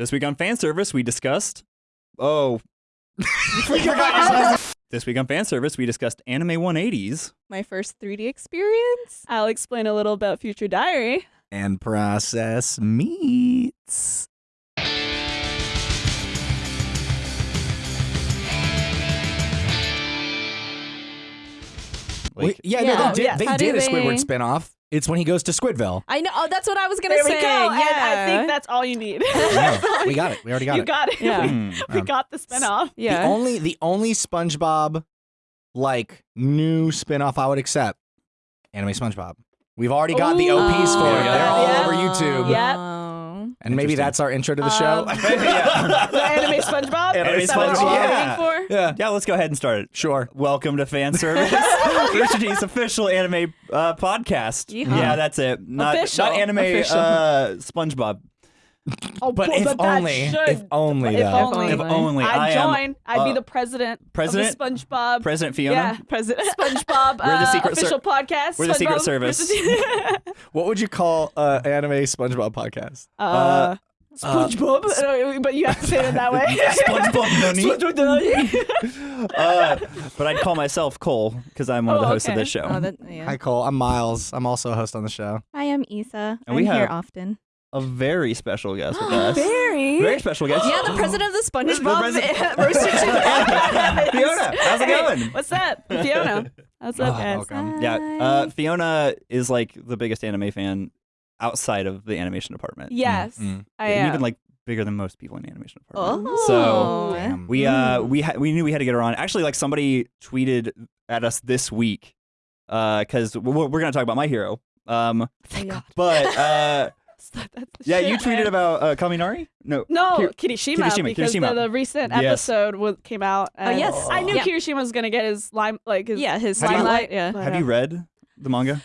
This week on fan service, we discussed. Oh. this week on fan service, we discussed anime 180s. My first 3D experience. I'll explain a little about Future Diary. and process meats. Like, Wait, yeah, Yeah. no, they did, yes. they How did a Squidward they- spinoff. It's when he goes to Squidville. I know. Oh, that's what I was gonna There say. we go. And Yeah. I think that's all you need. No, we got it. We already got you it. got it. Yeah. We, we Um, got the spinoff. yeah. The only the only SpongeBob like new spinoff I would accept, anime SpongeBob. We've already got the OPs for it. They're all Yeah. over YouTube. Yep. And maybe that's our intro to the show. Um, the anime SpongeBob. Anime Is that what SpongeBob. Yeah. yeah. Yeah, let's go ahead and start it. Sure. Welcome to fan service, Rooster Teeth's official anime uh, podcast. Yeehaw. Yeah, that's it. Not, Official. not anime Official. uh, SpongeBob. Oh, But if that only, should- if only if though. only. If only I I'd am join. I'd be uh, the president. president? Of the SpongeBob. President Fiona. Yeah, president. SpongeBob. We're the uh, secret ser- official podcast. we're the Secret Service. What would you call uh, anime SpongeBob podcast? uh, SpongeBob. Uh, but you have to say it that way. SpongeBob Nani. SpongeBob uh, but I'd call myself Cole because I'm one of the Oh, hosts of this show. Oh, that, yeah. Hi Cole. I'm Miles. I'm also a host on the show. Hi, I'm Isa. And I'm we here have- often. A very special guest with us. Very. Very special guest. Yeah, the president of the SpongeBob president- roaster Fiona, how's it going? What's up, Fiona? What's up, Oh, guys? welcome. Yeah, uh, Fiona is like the biggest anime fan outside of the animation department. Yes, Mm, I am. even like bigger than most people in the animation department. Oh. So Damn. we uh we ha- we knew we had to get her on. Actually, like somebody tweeted at us this week because we're, we're gonna talk about my hero. Um, Thank God. but uh, That's the yeah, you tweeted man. about uh, Kaminari. No, No, Kir- Kirishima, Kirishima, because Kirishima. The, the recent Yes. episode was, came out. and yes. I knew Yeah. Kirishima was gonna get his lime, like his Yeah, his Have you- limelight. Yeah. have you read the manga?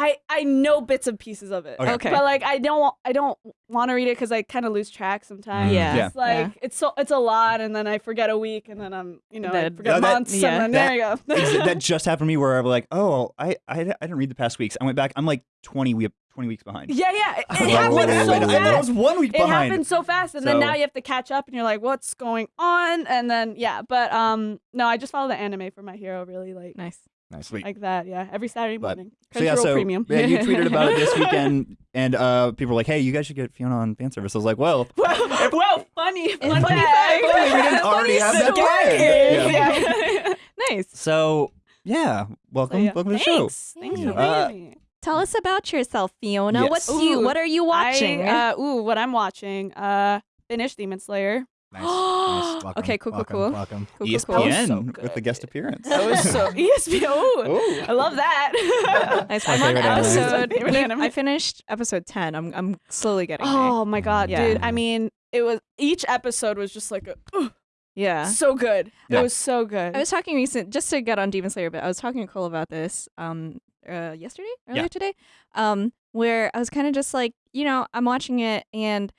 I I know bits and pieces of it. Okay. Okay. But like I don't I don't want to read it because I kind of lose track sometimes. Mm. Yeah. Yeah. It's like Yeah. it's so it's a lot, and then I forget a week, and then I'm you know I forget Yeah, that- months, yeah. and then there you go. That just happened to me where I'm like, oh, I, I I didn't read the past weeks. I went back. I'm like 20 we 20 weeks behind. yeah, yeah. It, it happened wait, so wait, wait, I was fast. one week It behind. happened so fast, and So- then now you have to catch up, and you're like, "What's going on?" And then yeah, but um, no, I just follow the anime for my hero, really like Nice. Nice. Sweet. like that. Yeah, every Saturday But- morning. So yeah, so premium. yeah, you tweeted about it this weekend, and uh, people were like, "Hey, you guys should get Fiona on fan service." I was like, "Well, well, well, funny, Funny funny fact. fact. Funny, we didn't already have that planned. Yeah. Nice. so yeah, welcome, So, yeah. welcome to the show." Thanks. Thanks for Uh, me. Tell us about yourself, Fiona. Yes. What's you? What are you watching? I, uh, ooh, what I'm watching. Uh, finish Demon Slayer. Nice. nice. Welcome, Okay, cool, cool, welcome, cool. Welcome. Cool, E cool, cool. ESPN so with the guest appearance. That was so ESPN. Ooh, Ooh. I love that. Nice. my I'm on favorite episode. Favorite anime. I finished episode ten. I'm I'm slowly getting there. oh my god, Yeah. dude! I mean, it was each episode was just like a, "Ugh, Yeah. so good. Yeah. It was so good. I was talking recent just to get on Demon Slayer, but I was talking to Cole about this um uh yesterday, earlier Yeah. today, um where I was kind of just like, you know, I'm watching it and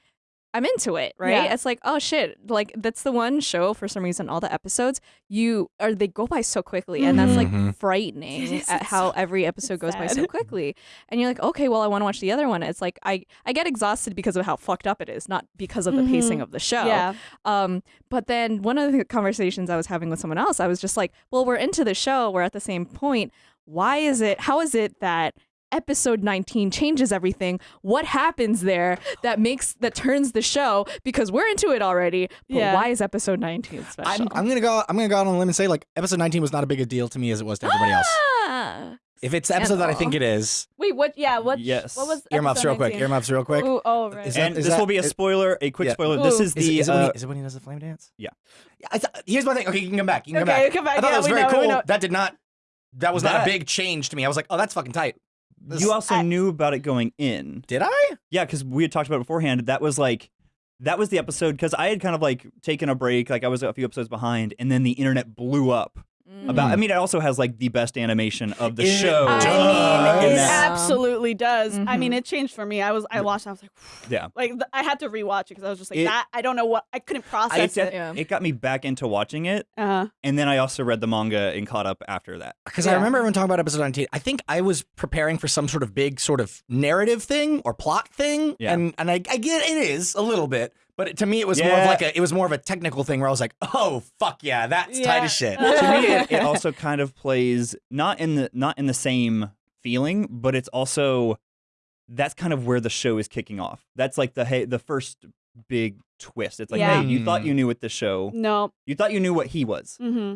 I'm into it, right? Yeah. It's like, oh shit, like that's the one show for some reason all the episodes you or they go by so quickly, and that's like Mhm. frightening at how every episode goes by so quickly, and you're like, okay, well, I want to watch the other one. It's like I I get exhausted because of how fucked up it is, not because of the pacing Mhm. of the show. yeah. Um, but then one of the conversations I was having with someone else, I was just like, well, we're into the show, we're at the same point. Why is it, how is it that episode 19 changes everything? What happens there that makes, that turns the show? Because we're into it already, but Yeah. why is episode 19 special? I'm, I'm gonna go. I'm gonna go out on a limb and say like episode 19 was not a big a deal to me as it was to everybody else. Ah. If it's the episode that I think it is, Wait, what? Yeah, what? Yes. What was earmuffs episode real quick. 19? Earmuffs real quick. Ooh, oh right. Is that- and this will be a is- spoiler, a quick Yeah. spoiler. This Ooh. is Is, the it, is, it uh, he, is it when he does the flame dance? Yeah. Yeah, I th- here's my thing. Okay, you can come back. You can Okay, come back. come back. I thought Yeah, that was very know, cool. That did not. That was not That- a big change to me. I was like, oh, that's fucking tight. This- you also I- knew about it going in. Did I? Yeah, because we had talked about it beforehand. That was like, that was the episode because I had kind of like taken a break, like I was a few episodes behind, and then the internet blew up Mm. about. I mean, it also has like the best animation of the It show. I Duh. mean, it that. absolutely does. I mean, Mhm. it changed for me. I was, I watched. I was like, Yeah. like th- I had to rewatch it because I was just like, It- that. I don't know what. I couldn't I, process it, it. Yeah. it got me back into watching it, Uh, and then I also read the manga and caught up after that. Because I remember everyone talking about episode 19. I think I was preparing for some sort of big sort of narrative thing or plot thing. Yeah. And and I, I get it is a little bit, But to me, it was more of like a it was more of a technical thing where I was like, oh fuck yeah, that's tight as shit. to me it, it also kind of plays not in the not in the same feeling but it's also that's kind of where the show is kicking off that's like the hey the first big twist it's like Yeah. hey you thought Mm. you knew what the show No. you thought you knew what he was Mm-hmm.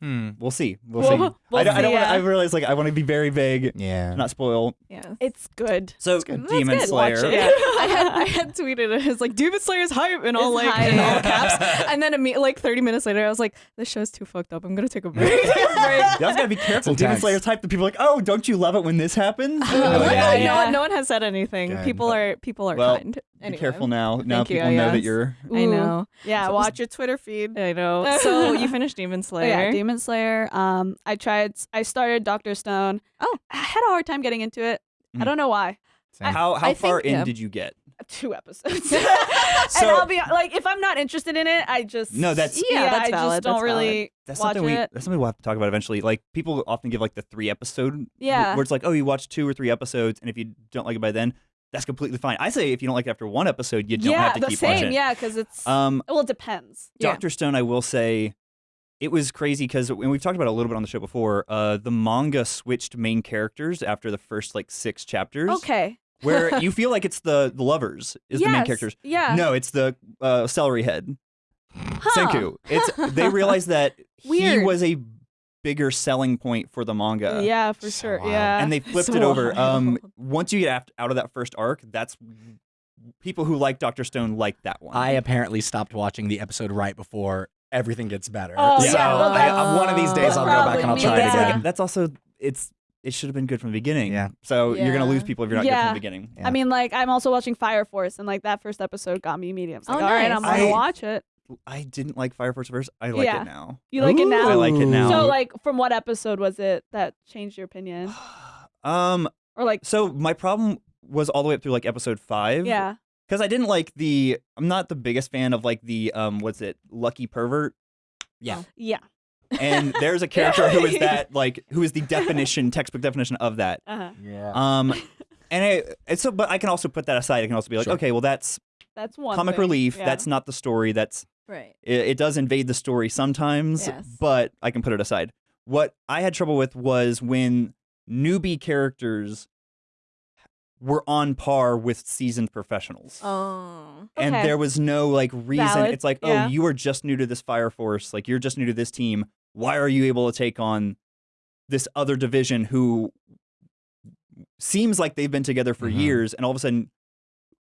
Hmm. we'll see we'll, We'll- see we'll i don't, I, don't wanna. I realize like i want to be very vague Yeah. not spoil Yeah. It's good. so good. demon good. slayer Watch it. Yeah, I had I had tweeted it as like Demon Slayer's hype and all It's like in all caps, and then imme- like 30 minutes later, I was like, "This show's too fucked up. I'm gonna take a break." you also gotta be careful It's demon intense. slayer's type that people are like oh don't you love it when this happens Oh, no, yeah, one- yeah. no one, no one has said anything. Good. People are people are Well, kind. Be Anyway. careful now now Thank you, people know that you're I know. Yeah, So- watch your Twitter feed. I know. So you finished Demon Oh, Slayer. yeah, Demon Slayer. Um, I tried. I started Doctor Stone. Oh. I had a hard time getting into it. I Mhm. don't know why. Same. how how I far think- in yeah. did you get Two episodes. So- and I'll be like, if I'm not interested in it, I just No, that's- Yeah, that's I valid, just don't that's really That's watch something we it. that's something we'll have to talk about eventually. Like people often give like the three episode Yeah. where it's like, oh, you watch two or three episodes, and if you don't like it by then, that's completely fine. I say if you don't like it after one episode, you don't yeah, have to keep same. watching. Yeah, yeah because it's Um, well, it depends. Yeah. Doctor Stone, I will say, it was crazy because and we've talked about it a little bit on the show before. Uh, the manga switched main characters after the first like six chapters. Okay. Where you feel like it's the the lovers is the main characters. Yeah. No, it's the uh, celery head. Huh. Senku. It's they realized that he was a bigger selling point for the manga. Yeah, for So sure. wild. Yeah. and they flipped So it over. Um, once you get out of that first arc, that's people who like Doctor Stone like that one. I apparently stopped watching the episode right before everything gets better. Oh, so yeah, well, I, that's- one of these days I'll go back and I'll try me, it again. like, that's also it's it should have been good from the beginning. Yeah. So you're gonna lose people if you're not good Yeah. from the beginning. Yeah. I mean, like I'm also watching Fire Force, and like that first episode got me immediately. I was like, Oh, all right, nice. I'm gonna I- watch it. I didn't like Fire Force first. I like Yeah. it now. You like it now? I like it now. So, like, from what episode was it that changed your opinion, um. or like, So my problem was all the way up through like episode five. yeah, Because I didn't like the. I'm not the biggest fan of like the um. What's it? Lucky pervert. Yeah. yeah, And there's a character who is that like who is the definition textbook definition of that. uh-huh. Yeah. Um, and I, and so, but I can also put that aside. I can also be like, Sure. okay, well, that's that's one comic thing. relief. Yeah. That's not the story. That's right. it, it does invade the story sometimes, Yes. but I can put it aside. What I had trouble with was when newbie characters were on par with seasoned professionals. Oh. And there was no like reason. Valid, It's like, yeah. oh, you are just new to this fire force. Like you're just new to this team. Why are you able to take on this other division who seems like they've been together for Mhm. years and all of a sudden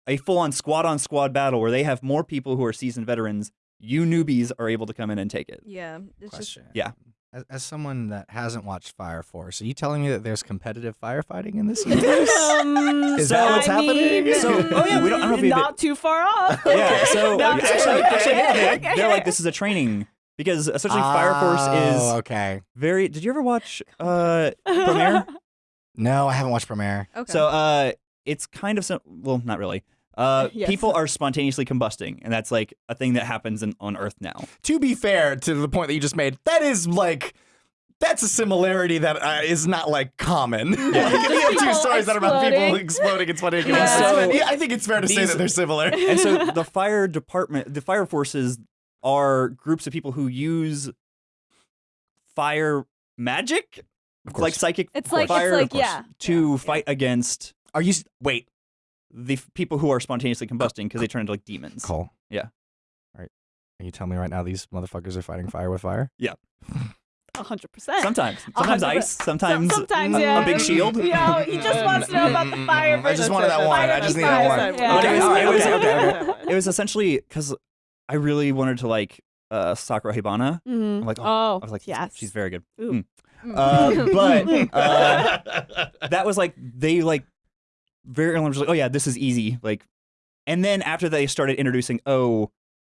a full on squad on squad battle where they have more people who are seasoned veterans, you newbies are able to come in and take it. Yeah. It's just Question. Yeah. As, as someone that hasn't watched Fire Force, are you telling me that there's competitive firefighting in this universe? Um, Is that what's I happening? mean, So- oh, yeah, we don't- I don't know if we- not too far off. Yeah, so No, actually, actually, okay, they- okay. they're like this is a training because essentially Fire Force Oh, is okay. very. Did you ever watch uh, Premiere? No, I haven't watched Premiere. okay. So uh, it's kind of sim- well, not really. Uh, Yes. People are spontaneously combusting, and that's like a thing that happens in, on Earth now. To be fair to the point that you just made, that is like that's a similarity that uh, is not like common. like, if you have two People stories that are about people exploding. exploding and spontaneous Yeah. combustion, So- yeah, I think it's fair to say that they're similar. And so the fire department, the fire forces are groups of people who use fire magic, Of like psychic It's like fire, it's like of course, yeah. to fight against Are you? Wait, the f- people who are spontaneously combusting because they turn into like demons. Cole. Yeah. All right. Are you telling me right now these motherfuckers are fighting fire with fire? A hundred percent. Sometimes, sometimes hundred ice, sometimes sometimes a, yeah. a big shield. You know, he just wants to know about the fire. I just wanted that one. I just versus need that one. Yeah. Okay, all right, okay, okay, okay. It was essentially because I really wanted to like uh, Sakura Hibana. Mhm. I'm like, oh, Oh, I was like, yes. she's very good. Ooh. Mm. Uh, but uh, that was like they like very early on was like, oh yeah, this is easy. Like, and then after they started introducing, oh,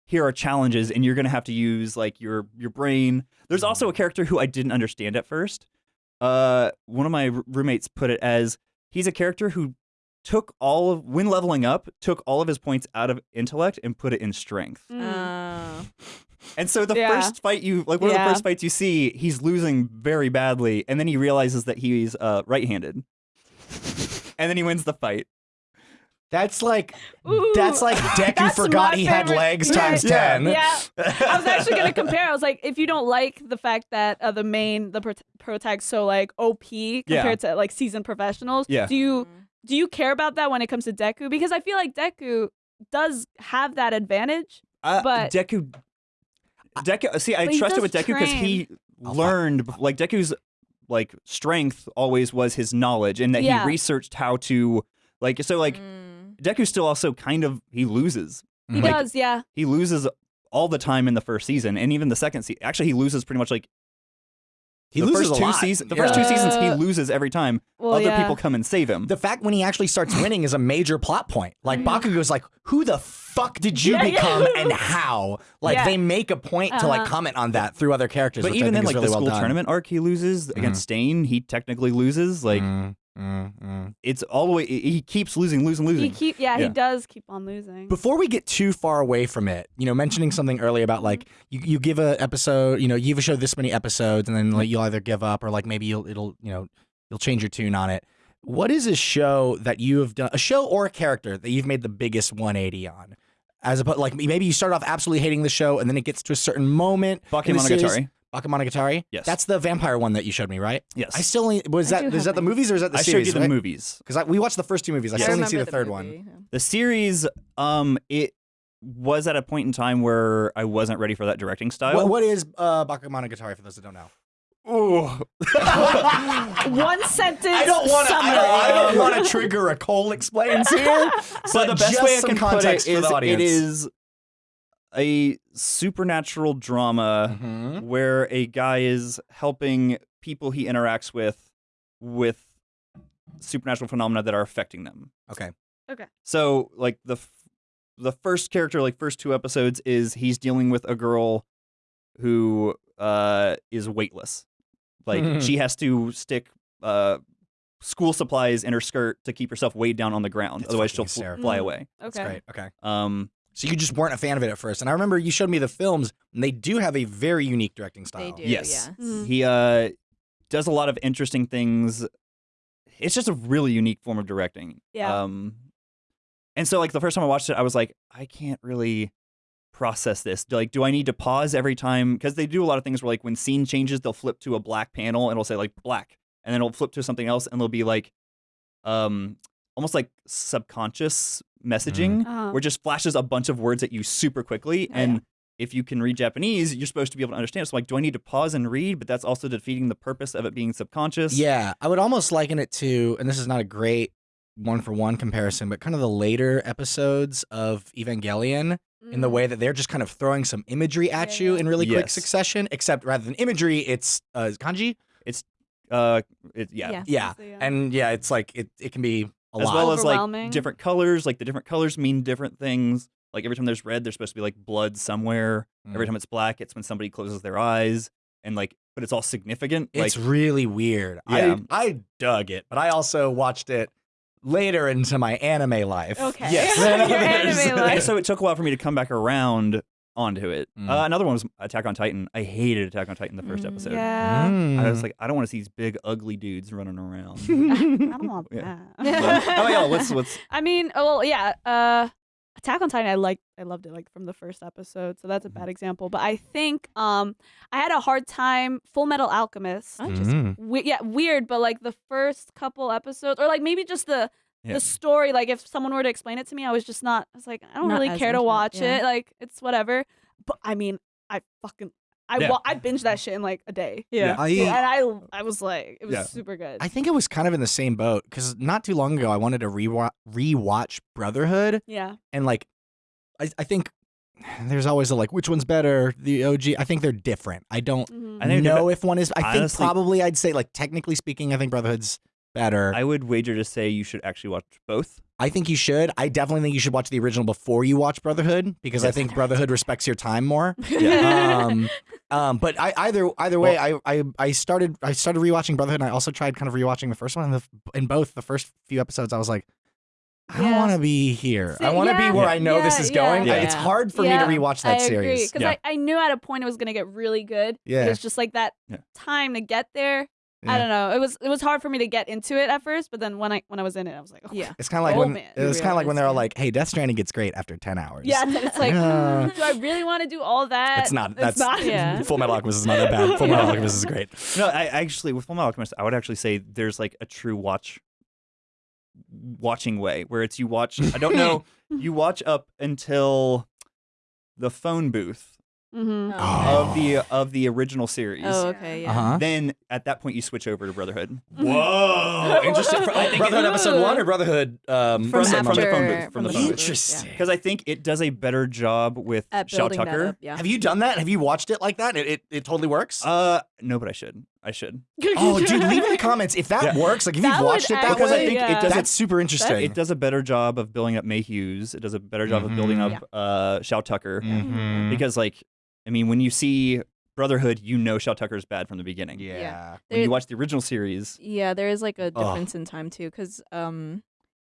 here are challenges, and you're gonna have to use like your your brain. There's also a character who I didn't understand at first. Uh, one of my roommates put it as he's a character who took all of when leveling up took all of his points out of intellect and put it in strength. Mm. Oh. And so the Yeah. first fight you like one of the first fights you see, he's losing very badly, and then he realizes that he's uh, right-handed, and then he wins the fight. That's like Ooh, that's like Deku that's forgot my he had legs Yeah, times yeah, ten. Yeah, I was actually gonna compare. I was like, if you don't like the fact that uh, the main the prot- protag's so like OP compared to like seasoned professionals, Yeah. do you do you care about that when it comes to Deku? Because I feel like Deku does have that advantage. Uh, But- Deku, Deku. See, I But he trusted with Deku because he learned like Deku's like strength always was his knowledge, and that Yeah. he researched how to like. So like Mm. Deku still also kind of he loses. He Like, does, yeah. He loses all the time in the first season, and even the second season. Actually, he loses pretty much like He the loses first a two lot. seasons. The Yeah. first two seasons, he Uh, loses every time. Well, Other yeah. people come and save him. The fact when he actually starts winning is a major plot point. Like Mhm. Bakugo's like, "Who the fuck did you Yeah, yeah. become and how?" Like Yeah. they make a point to like Uh-huh. comment on that through other characters. but which even I then, think like really the well school done. tournament arc, he loses against Stain. He technically loses. Like Mm, mm, mm. it's all the way. He keeps losing, losing, losing. He losing. keep yeah, Yeah. he does keep on losing. Before we get too far away from it, you know, mentioning something earlier about like you, you give a episode, you know, you give a show this many episodes, and then like you'll either give up or like maybe you'll it'll you know you'll change your tune on it. What is a show that you have done, a show or a character that you've made the biggest 180 on? As opposed, like maybe you start off absolutely hating the show, and then it gets to a certain moment. in the series- Bakemonogatari. Bakemonogatari. Yes. that's the vampire one that you showed me, right? Yes. I still only was I that do is that the mine. movies or is that the I showed series? you the right? movies. Because we watched the first two movies. I Yes. still I need to see the remember third one. movie, yeah. The series, um, it was at a point in time where I wasn't ready for that directing style. What, what is uh, Bakemonogatari for those that don't know? Ooh. One sentence. I don't want to. I don't, I don't want to trigger a Cole explains here. so but the best way I some can put it context for is the audience. it is a supernatural drama Mhm. where a guy is helping people he interacts with with supernatural phenomena that are affecting them. Okay. Okay. So like the f- the first character, like first two episodes, is he's dealing with a girl who uh, is weightless. Like she has to stick uh, school supplies in her skirt to keep herself weighed down on the ground. That's Otherwise, she'll fl- hysterical. fly Mm. away. That's Okay. great. Okay. Um, So you just weren't a fan of it at first, and I remember you showed me the films, and they do have a very unique directing style. They style. do, Yes. yeah. Mhm. he uh, does a lot of interesting things. It's just a really unique form of directing. Yeah. Um, and so like the first time I watched it, I was like, I can't really process this. Like, do I need to pause every time? Because they do a lot of things where like when scene changes, they'll flip to a black panel and it'll say like black, and then it'll flip to something else and it'll be like, um, almost like subconscious messaging, Uh-huh. where it just flashes a bunch of words at you super quickly, Oh, and yeah. if you can read Japanese, you're supposed to be able to understand. So like, do I need to pause and read? But that's also defeating the purpose of it being subconscious. Yeah, I would almost liken it to, and this is not a great one for one comparison, but kind of the later episodes of Evangelion in the Mm. way that they're just kind of throwing some imagery at Yeah, you yeah. in really quick Yes. succession, except rather than imagery, it's uh, kanji. It's uh, it, yeah. Yeah. Yeah, yeah. and yeah, it's like it, it can be a as lot. well as like Overwhelming. different colors. Like the different colors mean different things. Like every time there's red, there's supposed to be like blood somewhere. Every Mm. time it's black, it's when somebody closes their eyes, and like, but it's all significant. It's like, really weird. Yeah. I I dug it, but I also watched it later into my anime life. Okay. Yes. Your anime life. so it took a while for me to come back around onto it. Mm. Uh, another one was Attack on Titan. I hated Attack on Titan the first Mm, episode. Yeah. I was Mm. like, I don't want to see these big ugly dudes running around. I don't want Yeah. that. oh yeah, what's what's I mean, oh, well, yeah. Uh, Attack on Titan, I like, I loved it like from the first episode, so that's a Mm-hmm. bad example. But I think um, I had a hard time. Full Metal Alchemist. Interesting. Mm. We- yeah, weird, but like the first couple episodes, or like maybe just the Yeah. the story. Like if someone were to explain it to me, I was just not. I was like, I don't Not really care to watch yeah. it. Like it's whatever. But I mean, I fucking. I, Yeah. wa- I binged that shit in like a day. Yeah. I and I I was like, it was Yeah. super good. I think it was kind of in the same boat because not too long ago I wanted to rewa- rewatch Brotherhood yeah. and like I, I think there's always a like which one's better the OG I think they're different I don't Mhm. I think they're know if one is I think probably I'd say like technically speaking I think Brotherhood's better I would wager to say you should actually watch both. I think you should I definitely think you should watch the original before you watch Brotherhood because I think Brotherhood respects your time more Yeah. um, um, but I, either either way, I, I I started I started rewatching Brotherhood, and I also tried kind of rewatching the first one. And the, in both the first few episodes, I was like, I don't Yeah. want to be here. I want to yeah, be where I know this is going. I- Yeah. It's hard for Yeah, me to rewatch that I agree series. because Yeah. I, I knew at a point it was gonna get really good. Yeah. It's just like that Yeah. time to get there. I don't know. It was it was hard for me to get into it at first, but then when I when I was in it, I was like, oh, Yeah. It's kind of like Oh, when man. it was kind of like when they're all like, "Hey, Death Stranding gets great after ten hours." yeah. It's like, Uh, do I really want to do all that? it's not. It's That's not. Yeah. Full Metal Alchemist is not that bad. Full Metal Yeah. Alchemist is great. No, I I actually with Fullmetal Alchemist, I would actually say there's like a true watch watching way where it's you watch. I don't know. you watch up until the phone booth Mm-hmm. Oh. of the of the original series. Oh, okay. Yeah. Uh huh. Then at that point you switch over to Brotherhood. Whoa, interesting. I think Brotherhood episode one or Brotherhood um, From, From the- after, from the phone booth, from from the the phone phone booth. booth, Interesting. Because I think it does a better job with Yeah. At Shou building that Tucker. up. Yeah. Have you done that? Have you watched it like that? It it, it totally works. Uh, no, but I should. I should. oh, dude, leave in the comments if that Yeah. works. Like if That you've watched it that Because I way, think it does that's super interesting. It does a better job of building up Mayhew's. It does a better job of building Mhm. up uh Shou Tucker. Mhm. Because like, I mean, when you see Brotherhood, you know Shou Tucker is bad from the beginning. yeah. When There- you watch the original series, Yeah, there is like a Ugh. difference in time too, because um,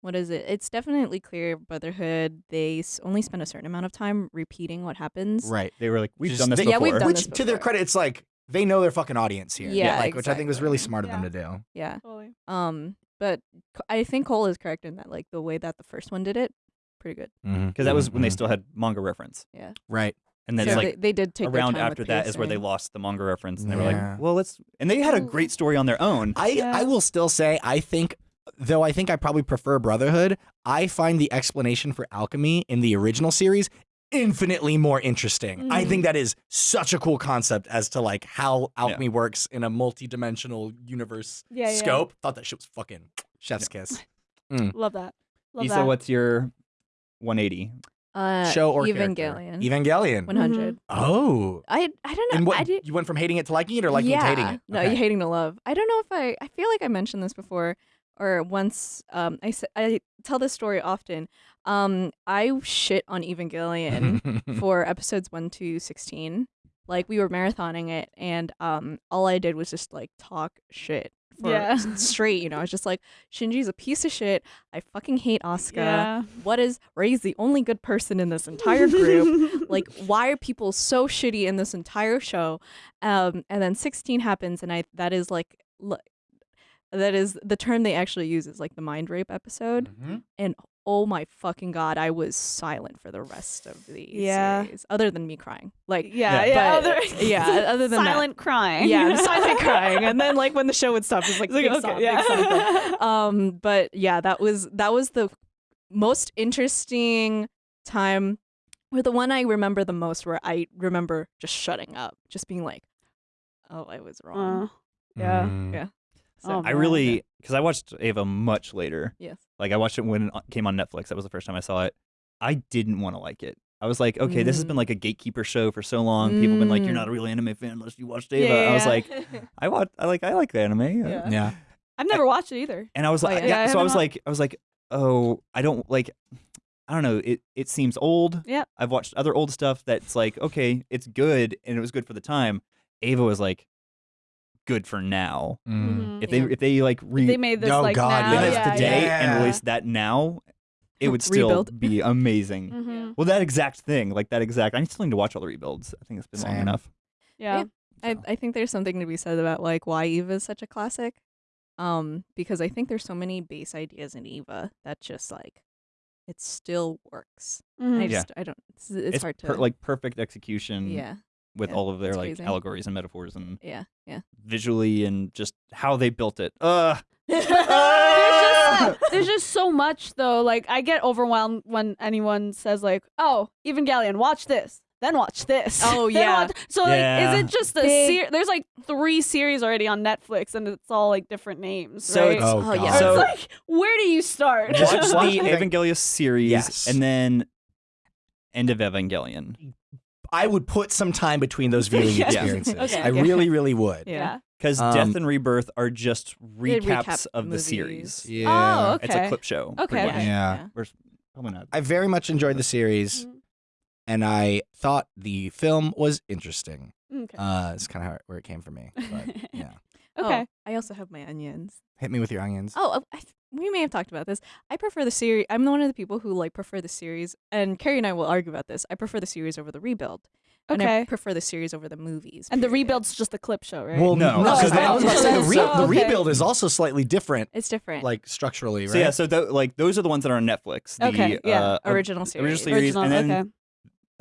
what is it? It's definitely clear Brotherhood. They only spend a certain amount of time repeating what happens. Right. they were like, "We've Just- done this they- before." Yeah, we've done Which this to their credit, it's like they know their fucking audience here. Yeah, like which I think was really smart of them to do. Yeah. Totally. Um, but I think Cole is correct in that like the way that the first one did it, pretty good. Because that was when they Mhm. still had manga reference, Yeah. right. And then So like they, they did take around time after that is where they lost the manga reference, and they were like, "Well, let's." And they had a great story on their own. I Yeah. I will still say I think though I think I probably prefer Brotherhood. I find the explanation for alchemy in the original series infinitely more interesting. I Mhm. think that is such a cool concept as to like how alchemy works in a multi-dimensional universe Yeah, yeah. scope. Thought that shit was fucking chef's kiss. Love that. Love Issa, that. what's your 180? Uh, Show or Evangelion. character? Evangelion. One hundred. Oh. I I don't know. And what I did, you went from hating it to liking it or liking yeah. it to hating it? No, Okay. you hating to love. I don't know if I. I feel like I mentioned this before, or once. Um, I s- I tell this story often. Um, I shit on Evangelion for episodes one to sixteen. Like we were marathoning it, and um, all I did was just like talk shit for Yeah. straight. You know, I was just like, Shinji's a piece of shit. I fucking hate Asuka. Yeah. What is Rei's the only good person in this entire group? like why are people so shitty in this entire show um and then 16 happens and i that is like l- that is the term they actually use is like the mind rape episode Mhm. and oh my fucking god i was silent for the rest of the Yeah. series other than me crying like yeah, Yeah. yeah. other- yeah, other than that. silent crying. yeah silent crying and then like when the show would stop it's like, It's like, big okay, sob, yeah. big sob. um but yeah that was that was the most interesting time or the one i remember the most where i remember just shutting up just being like oh i was wrong Uh, yeah. Mm. Yeah. Oh, I really because I watched Eva much later. yes Like I watched it when it came on Netflix. That was the first time I saw it. I didn't want to like it. I was like, okay, this has been Mm. like a gatekeeper show for so long. People have been like, you're Mm. not a real anime fan unless you watched Eva. Yeah, I was like, I watch, I like, I like the anime. Uh, Yeah. Yeah. I've never watched it either. And I was Oh, like, yeah. yeah. Yeah, I so I haven't was like, I was like, oh, I don't like, I don't know. It it seems old. Yeah. I've watched other old stuff that's like, okay, it's good and it was good for the time. Eva was like, good for now. Mm. Mhm. If they Yeah. if they like re they made this Oh, like God, now. release yeah. this yeah, today yeah. and release that now, it would still Rebuild. be amazing. Mhm. Well, that exact thing, like that exact. I still need to watch all the rebuilds. I think it's been long enough. Yeah. I, So. I think there's something to be said about like why eva is such a classic um because i think there's so many base ideas in eva that just like it still works I Mhm. Yeah. just i don't it's, it's, hard to per- like perfect execution. yeah with yeah, all of their like crazy. allegories and metaphors and yeah yeah visually and just how they built it. Ugh. there's just there's just so much though. Like I get overwhelmed when anyone says like, "Oh, Evangelion, watch this." Then watch this. Oh, yeah. watch- So like, Yeah. is it just a series? There's like three series already on Netflix, and it's all like different names. So right? it's- Oh, Oh, yeah. So- it's like, where do you start? Watch Watch the Evangelion series Yes. and then end of Evangelion. I would put some time between those viewing Yeah. experiences. Okay. I Yeah. really, really would. yeah Because Um, Death and Rebirth are just recaps recap of the series. Yeah. Oh, okay. It's a clip show. Okay. much. Yeah. Or s- probably not. I very much enjoyed the series, Mhm. and I thought the film was interesting. Okay. Uh, it's kind of where it came for me. But yeah, okay. Oh, i also have my onions hit me with your onions. oh I, th- we may have talked about this i prefer the series i'm one of the people who like prefer the series and kerry and i will argue about this i prefer the series over the rebuild and I Okay. prefer the series over the movies. And the period. rebuild's just a clip show, right? Well, No. no, because Oh, I was about to say the, re- so- the okay. rebuild is also slightly different, it's different. like structurally, right? So yeah, so tho- like those are the ones that are on Netflix. The, Okay, yeah. uh, original series. original series, Original, and then okay.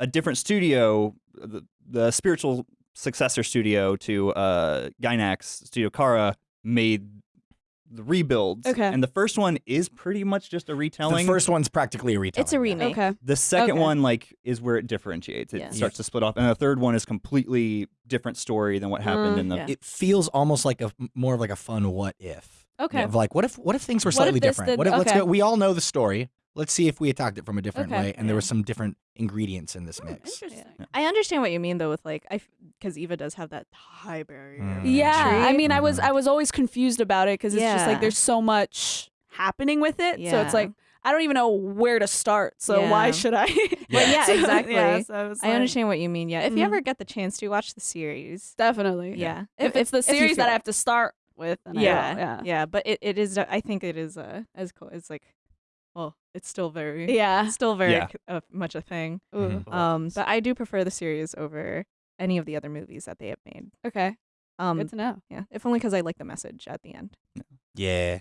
a different studio, the, the spiritual successor studio to uh, Gainax Studio Khara, made the rebuilds. Okay. And the first one is pretty much just a retelling. the first one's practically a retelling. It's a yeah. remake. Okay. the second okay. one like is where it differentiates. It Yeah. starts to split off, and the third one is completely different story than what happened Mm, in the. yeah. It feels almost like a more of like a fun what if. Okay. Of like, what if what if things were What if slightly this different? did- what if let's go? We all know the story. Let's see if we attacked it from a different Okay. way, and there Yeah. were some different ingredients in this Hmm, mix. Interesting. I understand what you mean though with like I because Eva does have that high barrier. Mm. of Yeah, I entry. mean, I was Mhm. I was always confused about it because it's just like there's so much happening with it. So it's like I don't even know where to start. So Yeah. why should I? Well, yeah, So, exactly. yeah, so I, was I understand what you mean. Yeah, if you Mhm. ever get the chance to watch the series, Definitely. yeah, If, it's the if series that feel I have to start with, then I will, yeah, yeah. yeah, but it, it is. I think it is uh, as cool. It's like, well, it's still very, Yeah. still very Yeah. uh, much a thing. Mhm. Um, but I do prefer the series over any of the other movies that they have made. Okay. Um, Good to know. yeah, if only because I like the message at the end. Yeah.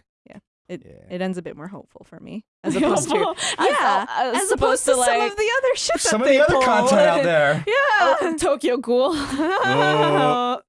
It Yeah. it ends a bit more hopeful for me as opposed to yeah, felt- I as supposed opposed to to like some of the other shit. Some that of the other pull. content out there. Yeah. oh, Tokyo Ghoul. Oh.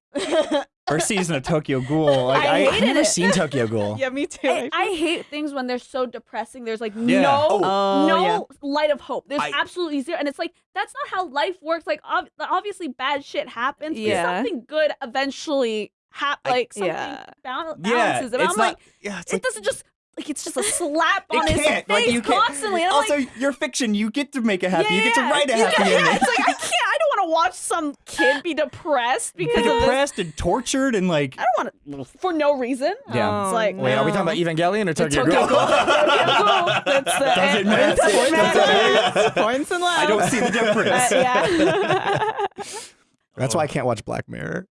First season of Tokyo Ghoul. Like, I I, hated I've never it. seen Tokyo Ghoul. yeah, me too. I, I hate things when they're so depressing. There's like Yeah. no, oh. oh, no yeah. light of hope. There's I- absolutely zero, and it's like that's not how life works. Like ob- obviously, bad shit happens. but Yeah. something good eventually happens. I- Like something Yeah. bal- yeah, balances it. it's I'm not. like, yeah, it's it like doesn't just like it's just a slap it on his can't. face Like you can't. constantly. And I'm also, like, you're fiction. You get to make it happy. yeah, you get to write a you happy get- yeah, ending. It's like I can't. I don't want to watch some kid be depressed because Be depressed and tortured and like. I don't want to for no reason. Yeah. It's like Wait, are we talking about Evangelion or Tokyo, Tokyo Ghoul? Ghoul. Tokyo Ghoul. That's the Doesn't end. matter. Doesn't Doesn't matter. points and I don't see the difference. Uh, yeah. That's why I can't watch Black Mirror.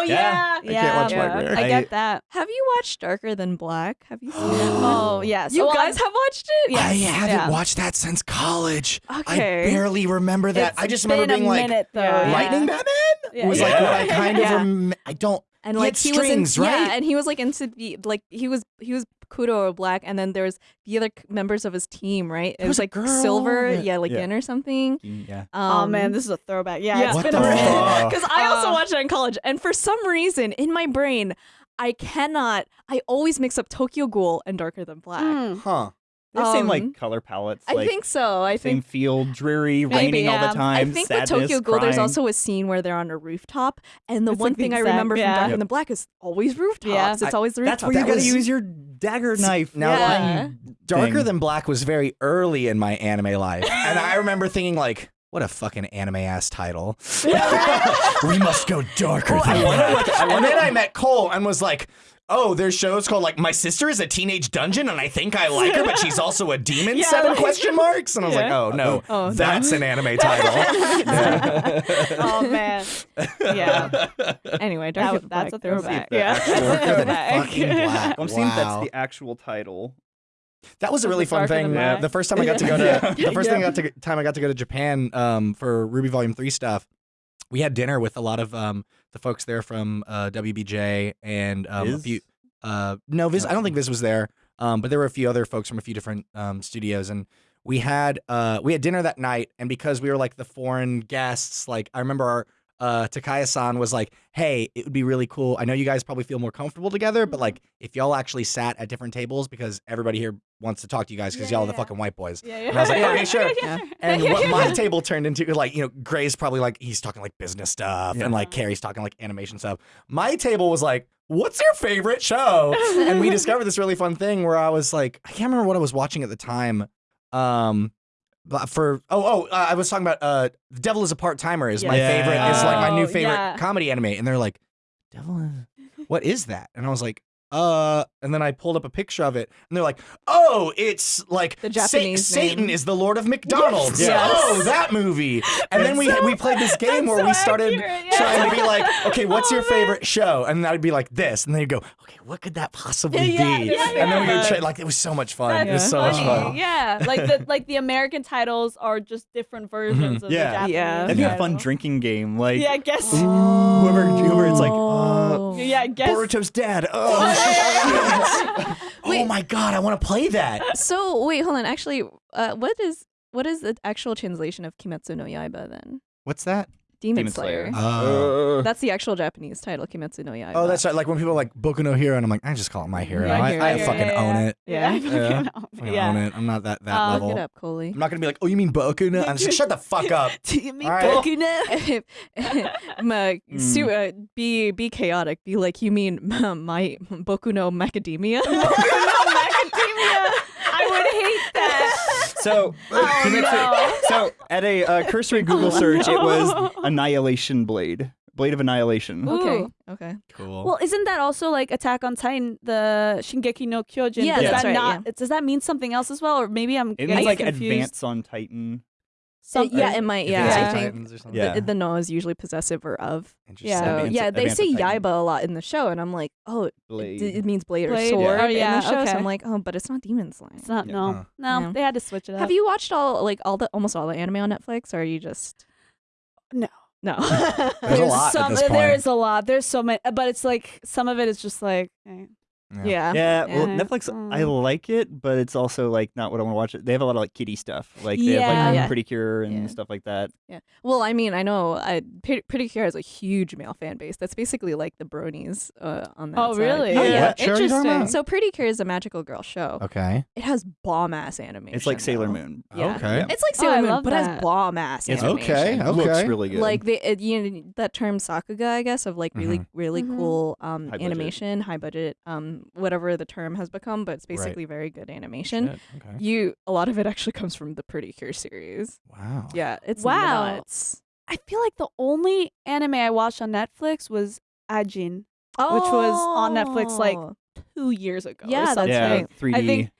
Oh Yeah. yeah. I yeah. can't watch yeah. Black Mirror. I I- get that. Have you watched Darker Than Black? Have you seen it? Oh yes. You Well, guys I'm- have watched it? Yes. I haven't yeah. watched that since college. Okay. I barely remember that. It's I just been remember being a like, minute, though. Yeah. yeah. Lightning Batman Yeah. was like what I Yeah. kind of Yeah. rem- I don't. and He like had he strings, was in, right? yeah, and he was like into the like he was he was Kudo or Black, and then there was the other members of his team, right? It was, was like girl, Silver, yeah. yeah, like Yeah. Yin or something. Yeah. Oh Um, man, this is a throwback. Yeah. yeah. It's What been a Because I also Uh, watched it in college, and for some reason in my brain, I cannot. I always mix up Tokyo Ghoul and Darker Than Black. Mm. Huh. They have same Um, like color palettes. I think so. I same think. feel, dreary, Maybe, raining all the time. I think sadness, with Tokyo Ghoul, there's also a scene where they're on a rooftop, and the It's one like the thing I remember yeah. from Darker Yep. Than Black is always rooftops. Yeah. It's always the That's rooftop. where you That got to was- use your dagger knife. Now, Yeah. Darker thing. Than Black was very early in my anime life, and I remember thinking like, "What a fucking anime ass title! we must go darker Well, than I Black." wonder what- and then I met Cole and was like. Oh, there's shows called like My Sister is a Teenage Dungeon and I think I like her, but she's also a demon. Yeah, seven like- question marks, and I was like, oh no, Oh, that's an anime title. oh man. Yeah. Anyway, Darker That, Than that's a throwback. that. Yeah. That's That's a throwback. I'm seeing Wow. that's the actual title. That was a really fun thing. black? The first time I got to go to Yeah. the first thing I got to time I got to go to Japan um, for RWBY Volume Three stuff. We had dinner with a lot of um, the folks there from uh, WBJ and um, a few. Uh, no, Viz. I don't think Viz was there. Um, but there were a few other folks from a few different um, studios, and we had uh, we had dinner that night. And because we were like the foreign guests, like I remember our uh, Takaya-san was like, "Hey, it would be really cool. I know you guys probably feel more comfortable together, but like if y'all actually sat at different tables because everybody here wants to talk to you guys because Yeah, y'all are the yeah. fucking white boys." Yeah, yeah. And I was like, okay, sure. Yeah. And what my table turned into, like, you know, Gray's probably like, he's talking like business stuff, Yeah. and like Kerry's talking like animation stuff. My table was like, what's your favorite show? and we discovered this really fun thing where I was like, I can't remember what I was watching at the time. Um, for oh oh, uh, I was talking about uh, The Devil is a Part Timer is my Yeah. favorite. Is like my new Oh, favorite yeah. comedy anime, and they're like, Devil is what is that? And I was like, uh, and then I pulled up a picture of it, and they're like, "Oh, it's like The Sa- Japanese Satan is the Lord of McDonald's." Yes. Oh, that movie. And then we we played this game where so we started accurate, yeah. trying to be like, "Okay, what's Oh, your man. favorite show?" And I'd be like this, and then you'd go, "Okay, what could that possibly Yeah, be?" yeah, And then we would yeah. try, like it was so much fun. That's It was so much funny. fun. Yeah, like the like the American titles are just different versions of Yeah. the Japanese. Yeah. That'd be a fun drinking game. Like Yeah, I guess. whoever whoever it's like, uh, Oh. Yeah, I guess. Boruto's dad. Oh, Oh my god, I want to play that. So wait, hold on. Actually, uh, what is what is the actual translation of Kimetsu no Yaiba then? What's that? Demon, Demon Slayer. Slayer. Oh. Uh, That's the actual Japanese title, Kimetsu no Yaiba. Oh, that's right. Like when people are like Boku no Hero, and I'm like, I just call it my hero. My I, Hero, I yeah, fucking yeah, own yeah. it. Yeah. Yeah. Fucking yeah. own it. I'm not that that Uh, level. Look it up, Coley. I'm not gonna be like, oh, you mean Boku no? I'm just like, shut the fuck up. Do me All right. Boku no? Ma- Mm. su- uh, be be chaotic. Be like you mean my Boku no Macadamia. Macadamia. I would hate that. so Oh, Kimetsu- no. so at a uh, cursory Google Oh, search, it was. Annihilation Blade, Blade of Annihilation. Ooh. okay. Okay. Cool. Well, isn't that also like Attack on Titan, the Shingeki no Kyojin? Yeah, does that's that right, not? Does that mean something else as well, or maybe I'm It means like confused? Advance on Titan. Uh, Some- yeah, it might. Yeah, Advanced I think or. Yeah. the, the no is usually possessive or of. Interesting. So yeah, they say Titan. Yaiba a lot in the show, and I'm like, oh, it, it means blade, Blade? or sword Yeah. Oh, in yeah, the show. So okay. I'm like, oh, but it's not Demon Slayer. It's not. Yeah. No, Huh. no, Yeah. they had to switch it up. Have you watched all like all the almost all the anime on Netflix, or are you just No. no? There's a lot at some. this point. is a lot. There's so many, but it's like some of it is just like. eh. Yeah. Yeah, well, Yeah. Netflix, I Mm. like it, but it's also like not what I want to watch. It. They have a lot of like kiddie stuff, like they have like Yeah. Pretty Cure and Yeah. stuff like that. Yeah. Well, I mean, I know I, Pretty, Pretty Cure has a huge male fan base. That's basically like the bronies uh, on that Oh, side. really? Oh, Yeah. yeah. What show are you talking about? So Pretty Cure is a magical girl show. Okay. It has bomb ass animation. It's like Sailor though. Moon. Yeah. Okay. It's like Oh, Sailor I Moon, love but has bomb ass It's animation. Okay, okay. Looks really good. Like they, it, you know, that term sakuga, I guess, of like really, Mhm. really Mhm. cool um, High budget. animation, high budget, um, whatever the term has become, but it's basically very good animation. Shit, Okay. You, a lot of it actually comes from the Pretty Cure series. Wow. Yeah, it's Wow. nuts. I feel like the only anime I watched on Netflix was Ajin Which was on Netflix, like, Oh. two years ago. or Yeah, that's something. yeah, right. 3D. I think-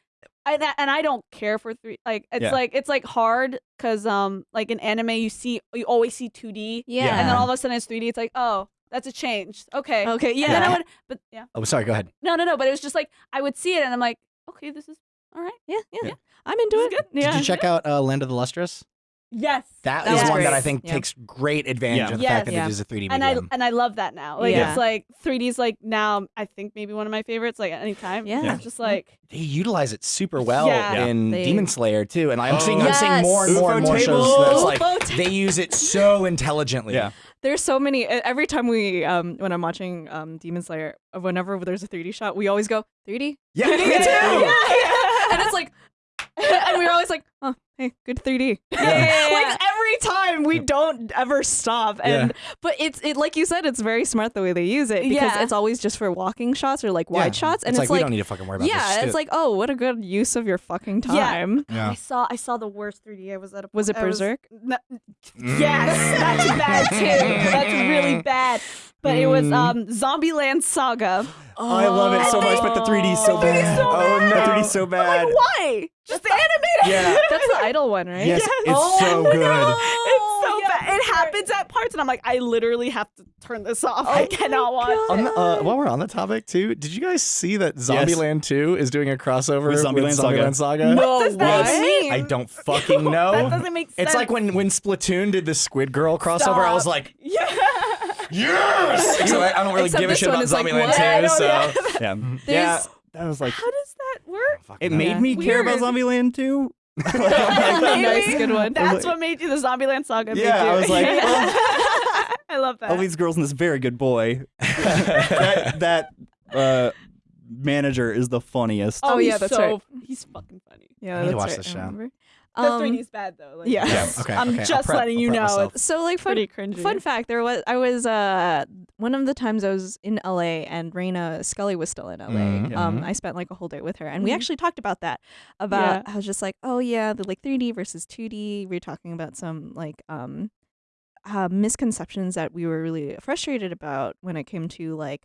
I, and I don't care for three. Like it's Yeah. like it's like hard because um like in anime you see you always see two D yeah. and then all of a sudden it's three D. It's like oh that's a change. Okay. okay, yeah. And then I would but yeah Oh, sorry. Go ahead. no no no but it was just like I would see it and I'm like okay this is all right. yeah, yeah, Yeah. I'm into This it. is good. Yeah. Did you check out uh, Land of the Lustrous? Yes. That That is was one that. I think Yeah. takes great advantage Yeah. of the Yes. fact that Yeah. it is a 3D medium. and I and I love that now. Like Yeah. it's like 3D's like now I think maybe one of my favorites. Like anytime. Yeah. It's just like they utilize it super well Yeah. Yeah. in They- Demon Slayer too, and I'm Oh. seeing I'm seeing more and Yes. more and more UFO shows table. that's like UFO they use it so intelligently. yeah. There's so many. Every time we, um, when I'm watching um Demon Slayer, whenever there's a 3D shot, we always go 3D. Yeah, 3D me too. too. and it's like, and we're always like, oh, hey, good 3D. Yeah, yeah, yeah, like every time we don't ever stop. And but it's it like you said, it's very smart the way they use it because Yeah. it's always just for walking shots or like wide Yeah. shots, and it's, it's, like, we don't need to fucking worry about this. yeah, it's like oh, what a good use of your fucking time. Yeah. I saw I saw the worst 3D. I was at a Was it I Berserk? no- Mm. yes, that's bad too. That's really bad. But it was Mm. um Zombieland Saga. Oh, I love it so much, but the 3D is so Oh. bad. oh no, the 3D so bad. Like why? Just the animator. Yeah. That's the idol one, right? Yes, it's Oh, so no. good. It's so yeah, bad. It happens at parts, and I'm like, I literally have to turn this off. Oh I cannot watch. God. On the, uh, while we're on the topic too, did you guys see that Zombieland 2 is doing a crossover With Zombieland Saga. Zombieland Saga? No What does that way. mean? I don't fucking know. That doesn't make sense. It's like when when Splatoon did the Squid Girl crossover. I was like, yeah. yes. So I, I don't really Except give a shit one about is like, Zombieland what? 2. I so yeah. Yeah. yeah. That was like How does that work? Fuck it no. made Yeah. me care about Weird. Zombieland too. nice, good one. That's what made you the Zombieland Saga. made Yeah, I was like, I love that. All these girls and this very good boy. that that uh, manager is the funniest. Oh, yeah, that's so, right. He's fucking funny. Yeah, I need to that's watch right, this I show. Remember. The Um, 3D's bad though. Like, yeah. Yeah, okay, I'm okay, just prep- letting you know. myself. So like fun, pretty cringy. fun fact, there was I was uh one of the times I was in LA and Reina Scully was still in LA. Mhm, Um, mhm. I spent like a whole day with her, and we Mhm. actually talked about that. About I was just like, oh yeah, the like 3D versus 2D. We were talking about some like um uh, misconceptions that we were really frustrated about when it came to like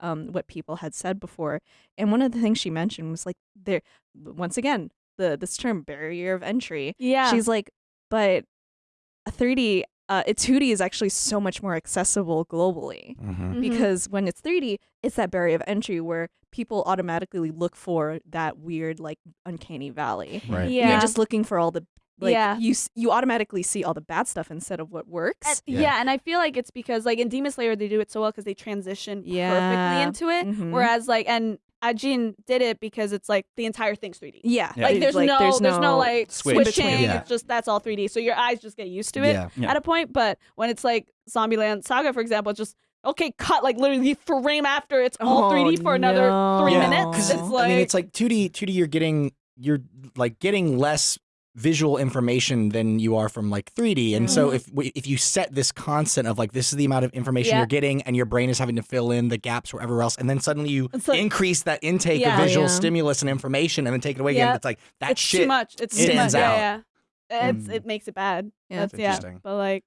um, what people had said before. And one of the things she mentioned was like there once again the this term barrier of entry. Yeah. She's like, but a 3D, uh, a 2D is actually so much more accessible globally Mhm. Mhm. because when it's 3D, it's that barrier of entry where people automatically look for that weird like uncanny valley. Right. yeah. You're just looking for all the like Yeah. you you automatically see all the bad stuff instead of what works. And- Yeah. yeah. and I feel like it's because like in Demon Slayer they do it so well because they transition Yeah. perfectly into it. Mhm. Whereas like and Ajin did it because it's like the entire thing's 3D. yeah, Yeah. Like it's there's, no, there's no like Switch. switching. Yeah. It's just that's all 3D. So your eyes just get used to it Yeah. Yeah. at a point. But when it's like Zombieland Saga, for example, it's just okay, cut like literally frame after it's all Oh, 3D for another three. Yeah. minutes. It's like I mean, it's like 2D. 2D, you're getting you're like getting less visual information than you are from like 3D. And so Mhm. if we, if you set this constant of like this is the amount of information Yeah. you're getting, and your brain is having to fill in the gaps wherever else, and then suddenly you like- increase that intake Yeah. of visual Yeah. stimulus and information, and then take it away Yeah. again, it's like that it's shit. too much. It's too stands much. out. Yeah, yeah. It's Mm. it makes it bad. Yeah. That's That's yeah. interesting. But like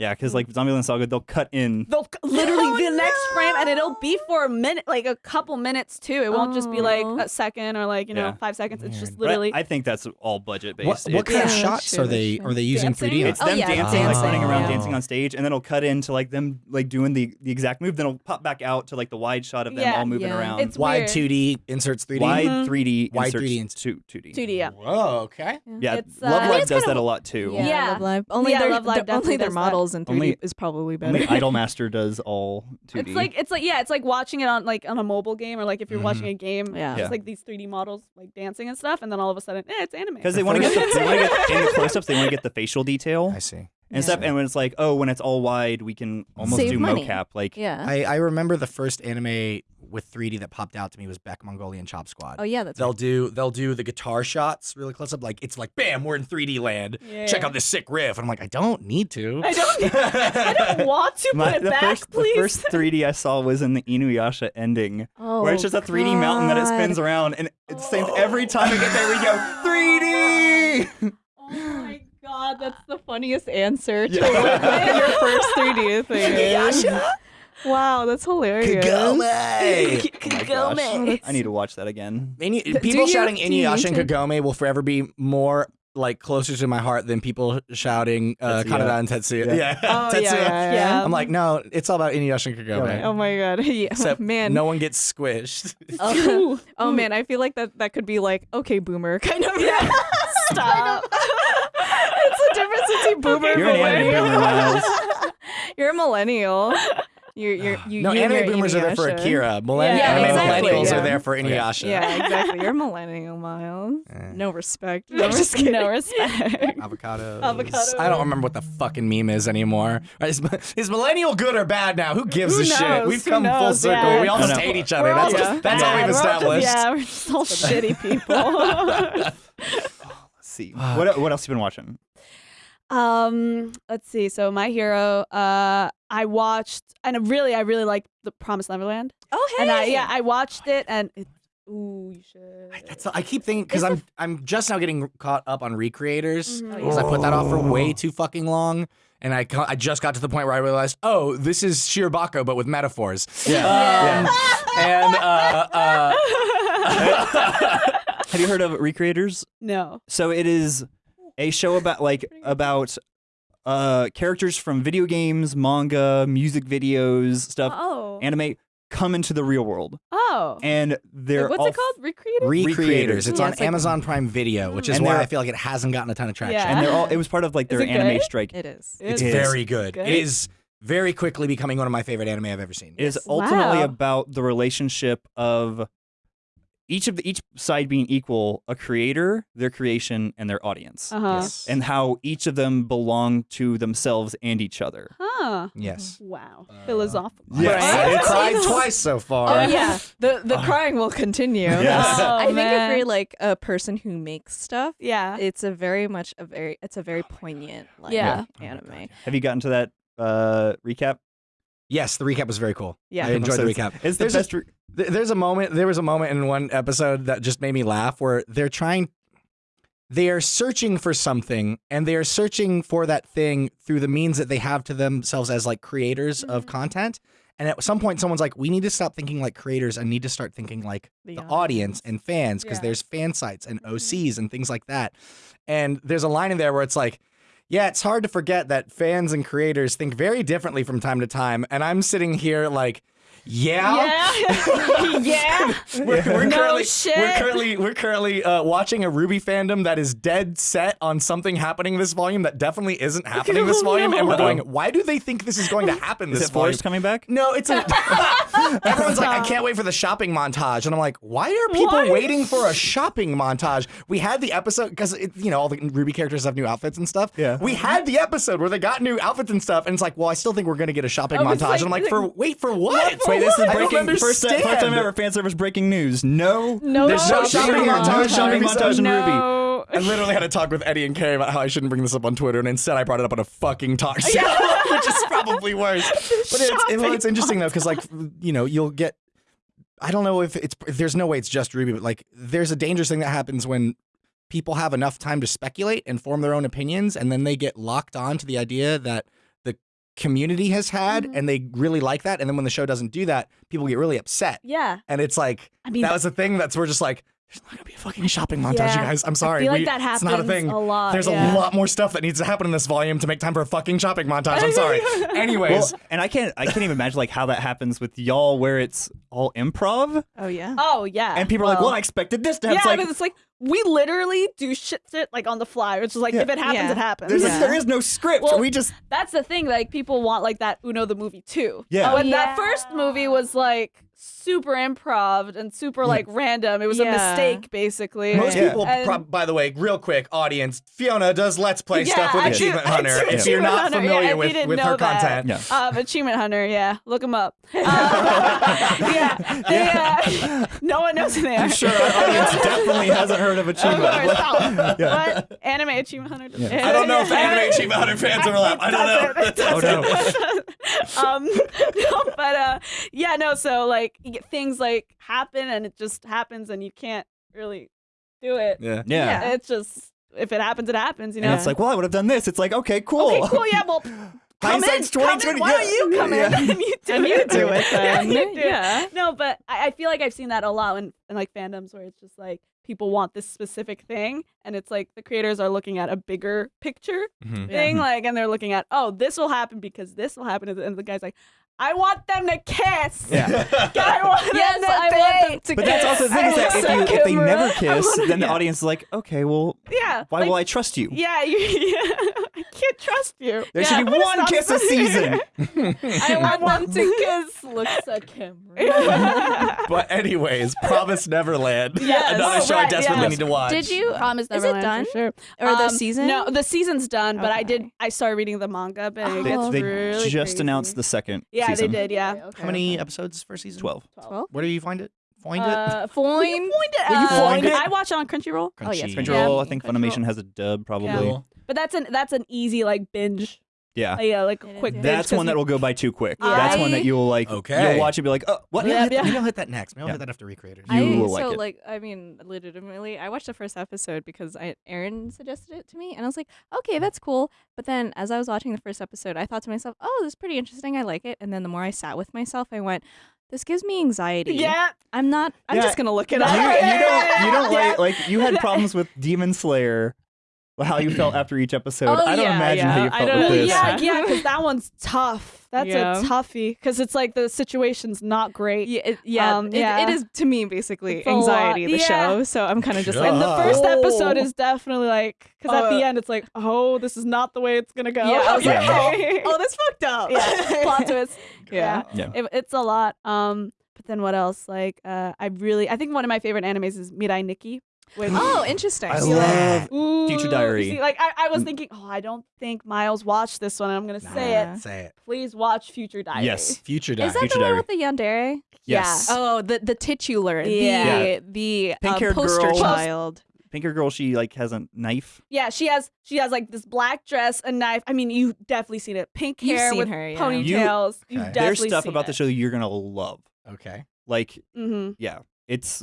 Yeah, because like Zombieland Saga, they'll cut in. they'll c- literally Oh, the next frame and it'll be for a minute like a couple minutes too it won't just be like Oh. a second or like you know Yeah. five seconds it's just Weird. but literally I think that's all budget based. What, what kind of shots sure, are they sure. are they using Dancing? 3D? on? It's Oh, them yeah, dancing, like running around yeah. dancing on stage, and then it'll cut into like them like doing the the exact move. Then it'll pop back out to like the wide shot of them Yeah. all moving Yeah. around. It's Wide 2D inserts 3D. wide Mhm. 3D, Wide inserts 3D ins- two 2D. 2D yeah Whoa, okay. Yeah, Love uh, Live does that a lot too. Yeah, Yeah. Love Live. Only their, Love only their does that. models in 3D Only- is probably better. Only Idolmaster does all 2D. it's like it's like yeah it's like watching it on like on a mobile game or like if you're Mhm. watching a game Yeah. it's Yeah. like these 3D models like dancing and stuff and then all of a sudden eh, it's anime because they want to get the, they want to get in the close-ups. They want to get the facial detail I see. And Yeah. stuff. And when it's like, oh, when it's all wide, we can almost Save do money. mocap. Like, yeah. I, I remember the first anime with 3D that popped out to me was Beck Mongolian Chop Squad. oh yeah, that's They'll right. do they'll do the guitar shots really close up, like it's like bam, we're in 3D land. Yeah. Check out this sick riff, and I'm like, I don't need to. I don't I don't want to my, put it the back first please the first 3D I saw was in the Inuyasha ending, Oh, where it's just a 3D mountain that it spins around, and it's the same every time we get there. We go 3D. oh my god that's the funniest answer to Yeah. your first 3D thing is. Wow, that's hilarious. Kagome! Oh my gosh. I need to watch that again. Inu- people you- shouting do Inuyasha and? Kagome will forever be more like closer to my heart than people shouting uh, Tetsuya. Kaneda and Tetsuya. Yeah. Yeah, Oh, yeah, Tetsuya. yeah, yeah. I'm like, no, it's all about Inuyasha and Kagome. Oh my god. Yeah, Except man. no one gets squished. Oh, oh, man, I feel like that that could be like okay, boomer kind of. yeah. Stop. It's the difference boomer You're an anime millennial. boomer, Miles. You're a millennial. You're you're you. no, you and anime your boomers are there for Akira. Millenn- Yeah, anime exactly, millennials yeah. are there for Inuyasha. Yeah, exactly. You're a millennial, Miles. Eh. No respect. no, I'm just kidding. no respect Avocados. Avocados. I don't remember what the fucking meme is anymore. Is, is millennial good or bad now? Who gives Who a shit? knows? We've Who come full knows? circle. Yeah. We all No, just no. hate each other. We're all That's, just that's all bad. we've We're all just- established. yeah, we're just all shitty people. Let's see. What what else you been watching? Um, let's see. So my hero, uh, I watched, and really, I really like the Promised Neverland, Oh hey. and I yeah, I watched it, and it, ooh, you should. I- That's I keep thinking because I'm I'm just now getting caught up on recreators Mhm. because I put that off for way too fucking long, and I I just got to the point where I realized, oh, this is Shirobako but with metaphors. Yeah. Um, and uh, uh, Have you heard of Recreators? no. So it is a show about like about uh characters from video games, manga, music videos, stuff, Oh. anime come into the real world, oh. and they're Wait, what's all it called? Recreated. Recreators. It's Yeah, on it's like- Amazon Prime Video, which is And why they're- I feel like it hasn't gotten a ton of traction. Yeah. and they're all. It was part of like Is their it anime good? strike. It is. It's It is. very good. Good? It is very quickly becoming one of my favorite anime I've ever seen. It is Yes. ultimately Wow. about the relationship of each of the each side being equal, a creator, their creation, and their audience, Uh huh. Yes. and how each of them belong to themselves and each other. Huh. yes. Wow. Uh, Philosophical. Yes. I've cried twice so far. Oh yeah, the the crying will continue. Yes. Oh, I think man. if you're like a person who makes stuff, Yeah. it's a very much a very it's a very poignant like Yeah. anime. Have you gotten to that uh, recap? Yes, the recap was very cool. Yeah. I enjoyed the recap. It's the There's a- best. re- Th- There's a moment. There was a moment in one episode that just made me laugh where they're trying. they are searching for something and they are searching for that thing through the means that they have to themselves as like creators of Mhm. content. And at some point, someone's like, we need to stop thinking like creators and need to start thinking like The the, audience. audience and fans because Yeah. there's fan sites and. OCs and things like that. And there's a line in there where it's like, yeah, it's hard to forget that fans and creators think very differently from time to time. And I'm sitting here like, yeah. Yeah. yeah. We're, we're No currently, shit. We're currently we're currently uh, watching a RWBY fandom that is dead set on something happening this volume that definitely isn't happening this Oh, volume, and we're going, why do they think this is going to happen Is this it volume? Forrest coming back? No, it's a. Everyone's like, I can't wait for the shopping montage, and I'm like, why are people Why? waiting for a shopping montage? We had the episode because you know all the RWBY characters have new outfits and stuff. Yeah. we had the episode where they got new outfits and stuff, and it's like, well, I still think we're gonna get a shopping I montage, like- and I'm like, for wait for what? Wait, this is breaking first, understand. first time ever fan service breaking news. No, No, There's no shopping no montage. shopping RWBY montage in RWBY. no. I literally had a talk with Eddy and Kerry about how I shouldn't bring this up on Twitter, and instead I brought it up on a fucking talk show, which is probably worse. But it's, it- well, it's interesting though, because like you know, you'll get. I don't know if it's. There's no way it's just RWBY, but like, there's a dangerous thing that happens when people have enough time to speculate and form their own opinions, and then they get locked on to the idea that the community has had, Mhm. and they really like that, and then when the show doesn't do that, people get really upset, Yeah. and it's like I mean, that was the thing that's we're just like. There's not gonna be a fucking shopping montage, you guys. I'm sorry. I feel like We- that it's not a thing. A lot. There's yeah. a lot more stuff that needs to happen in this volume to make time for a fucking shopping montage. I'm sorry. Anyways, Well, and I can't I can't even imagine like how that happens with y'all where it's all improv Oh yeah. Oh yeah. and people are like, Well, well, I expected this to happen. It's like, but it's like we literally do shit, shit like on the fly. It's just like Yeah. if it happens, Yeah. it happens. there's Yeah. there is no script. Well, we just That's the thing. Like people want like that Uno the movie too. Yeah. When Oh, that first movie was like super improv and super like random. It was a Yeah. mistake basically. most Yeah. people, And- prob- by the way, real quick, audience, Fiona does Let's Play Yeah, stuff with I do- Achievement I Hunter. do If you're Achievement not Hunter, yeah, familiar if with, didn't with know her that. content, Yeah. Um, Achievement Hunter, yeah, look them up. Um, yeah, they, uh, no one knows who they are. I'm sure our audience definitely hasn't heard of Of Achievement. course, oh, Yeah. What anime Achievement Hunter? does- Yeah. I don't know if the Anime Achievement Hunter fans are alive. I don't know. It. Oh, no. um, no, but uh, yeah, no. So like y- things like happen, and it just happens, and you can't really do it. Yeah. Yeah. It's just if it happens, it happens. You know. And it's like, well, I would have done this. It's like, okay, cool. okay, cool. Yeah, well. Come in, Hindsight's come in. 2020, Why don't you come in and you do And it? you do it Yeah, then. you do it. Yeah. No, but I, I feel like I've seen that a lot in, in like fandoms where it's just like people want this specific thing, and it's like the creators are looking at a bigger picture Mhm. thing, like, and they're looking at, oh, this will happen because this will happen, and the guy's like, I want them to kiss. Yeah. I want them Yes, to I want them date. to But that's also the thing is that if, you, if they never kiss, then the audience is like, okay, well, Yeah. why like, will I trust you? Yeah, you, yeah, I can't trust you. There yeah, should be one kiss a season. I want them to kiss. Looks at camera. But anyways, Promise Neverland. Yes. Another Oh, show I desperately yes. need to watch. Did you? Promise Neverland? Is it done? for sure. Or the Um, season? No, the season's done, but I did. I started reading the manga, but it Oh. gets They really just crazy. announced the second Yeah, season. they did. Yeah. How many episodes per season? 12. Twelve. Where do you find it? Find it? Uh, Foin. Foin? it. Will you uh, find it? I watch it on Crunchyroll. Oh, yes, Crunchyroll, Yeah. I think Crunchyroll. Funimation has a dub, probably. Yeah. Yeah. But that's an that's an easy like binge. Like, yeah, like a It is, quick yeah. binge. That's 'cause one that will go by too quick. Yeah. That's one that you'll like. Okay. You'll watch it be like, oh, what? Yeah, Maybe yeah. I'll hit that next. Maybe I'll Yeah. hit that after Recreators. You I, will so like it. like I mean legitimately I watched the first episode because I Aaron suggested it to me and I was like okay that's cool but then as I was watching the first episode I thought to myself oh this is pretty interesting I like it and then the more I sat with myself I went this gives me anxiety Yeah. I'm not I'm Yeah. just gonna look it You, up you don't. You don't Yeah. like like you had problems with Demon Slayer. How you felt after each episode. Oh, I don't yeah, imagine how yeah. you I felt don't- with Well, this. yeah, Yeah. yeah, because that one's tough. That's Yeah. a toughie because it's like the situation's not great. yeah, it, yeah, Um, it- it is to me basically It's anxiety the Yeah. show so I'm kind of just like And the first episode Oh. is definitely like because at Uh, the end it's like, oh, this is not the way it's gonna go. yeah I was like oh, oh that's fucked up yeah, plot twist. yeah Yeah. It, it's a lot. Um, but then what else? Like, uh, I really, I think one of my favorite animes is Mirai Nikki. Which, oh interesting I Yeah. love. Ooh, Future Diary. see, like I, I was Mm. thinking, oh, I don't think Miles watched this one. I'm gonna say it. Say it. Please watch Future Diary. Yes. Future Diary. is that Future the one Diary. with the yandere Yes. Oh, the the titular, Yeah. the the uh, Pink-haired poster girl. child. Pinker girl, she like has a knife. Yeah, she has she has like this black dress, a knife. I mean, you definitely seen it. Pink You've hair seen with her, yeah. ponytails. You, Okay. have There's definitely stuff about it. the show you're gonna love. Okay. Like, Mm-hmm. yeah, it's